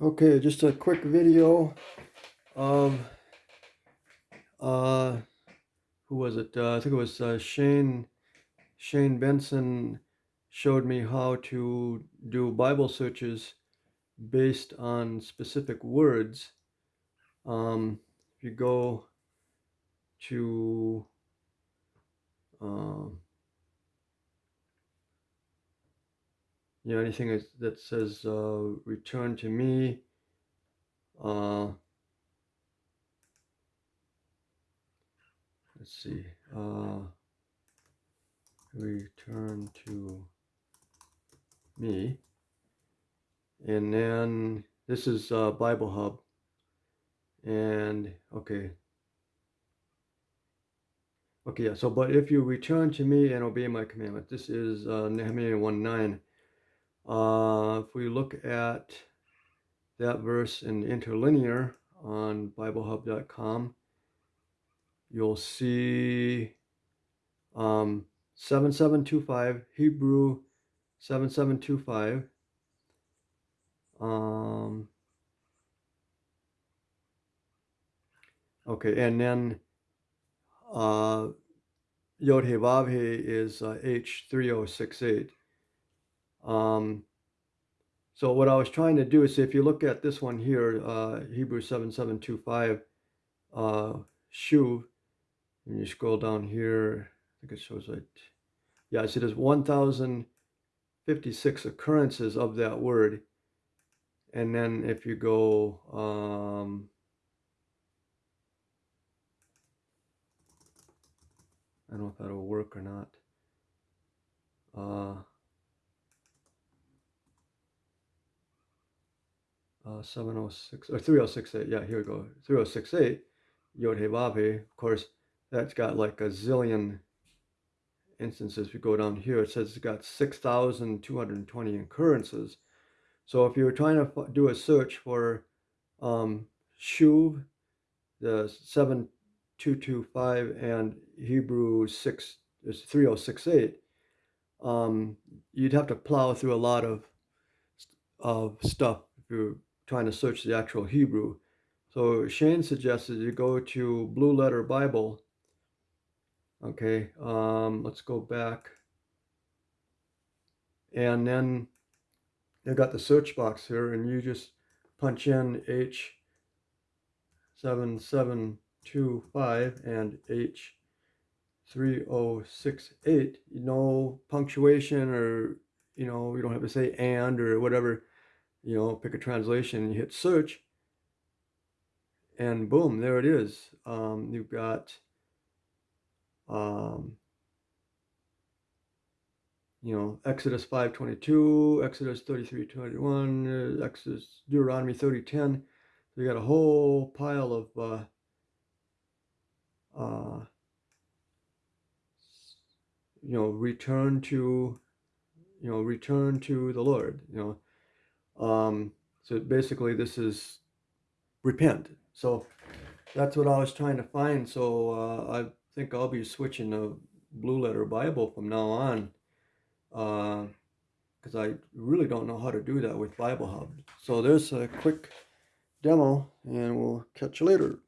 Okay, just a quick video of uh, who was it? Uh, I think it was uh, Shane Shane Benson showed me how to do Bible searches based on specific words. Um, if you go to um, you know anything that- says uh, return to me uh, let's see uh, return to me. And then this is uh, Bible Hub. And okay. Okay yeah so but if you return to me and obey my commandment this is uh, Nehemiah 1 9 uh, if we look at that verse in interlinear on BibleHub.com, you'll see um, 7725, Hebrew 7725. Um, okay, and then uh, Yod He Vav He is uh, H3068. Um, so what I was trying to do is if you look at this one here, uh, Hebrew 7725, uh, Shuv, and you scroll down here, I think it shows like, yeah, see there's 1,056 occurrences of that word. And then if you go, um, I don't know if that'll work or not. 706 or 3068. Yeah, here we go. 3068, Yod Vav. Of course, that's got like a zillion instances. We go down here, it says it's got 6,220 occurrences. So if you were trying to do a search for um, Shuv, the 7225 and Hebrew 6 is 3068, um, you'd have to plow through a lot of of stuff if you trying to search the actual Hebrew. So Shane suggested you go to Blue Letter Bible. Okay, um, let's go back. And then they've got the search box here, and you just punch in H7725 and H3068. No punctuation or, you know, you don't have to say and or whatever you know, pick a translation, you hit search, and boom, there it is. Um, you've got, um, you know, Exodus 5.22, Exodus 33.21, uh, Exodus, Deuteronomy 30.10. So you got a whole pile of, uh, uh, you know, return to, you know, return to the Lord, you know, um, so basically this is repent. So that's what I was trying to find. So uh, I think I'll be switching to Blue Letter Bible from now on because uh, I really don't know how to do that with Bible Hub. So there's a quick demo and we'll catch you later.